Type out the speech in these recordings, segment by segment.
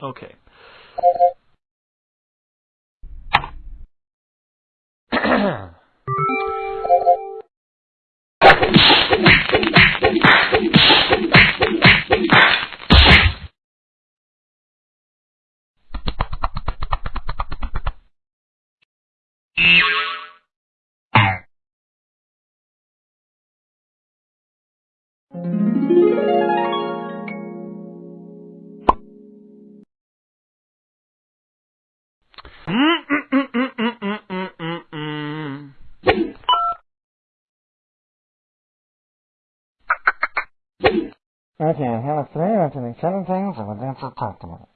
Okay. I have three to the seven things I would have to talk about.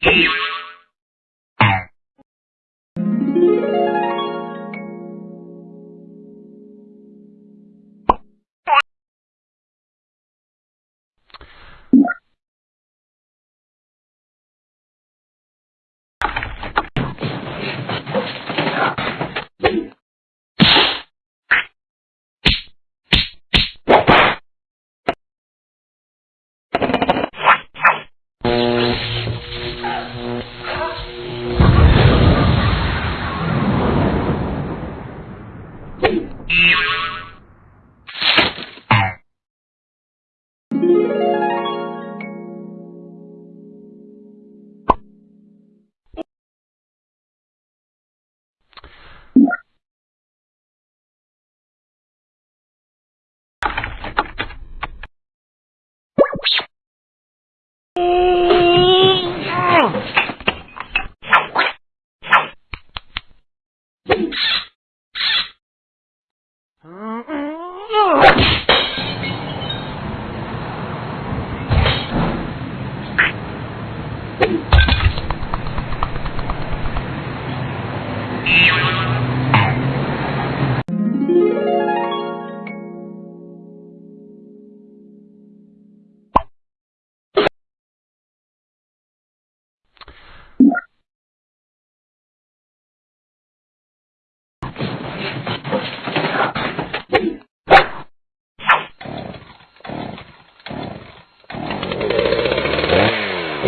Yes, yes. Yeah.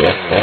Yeah.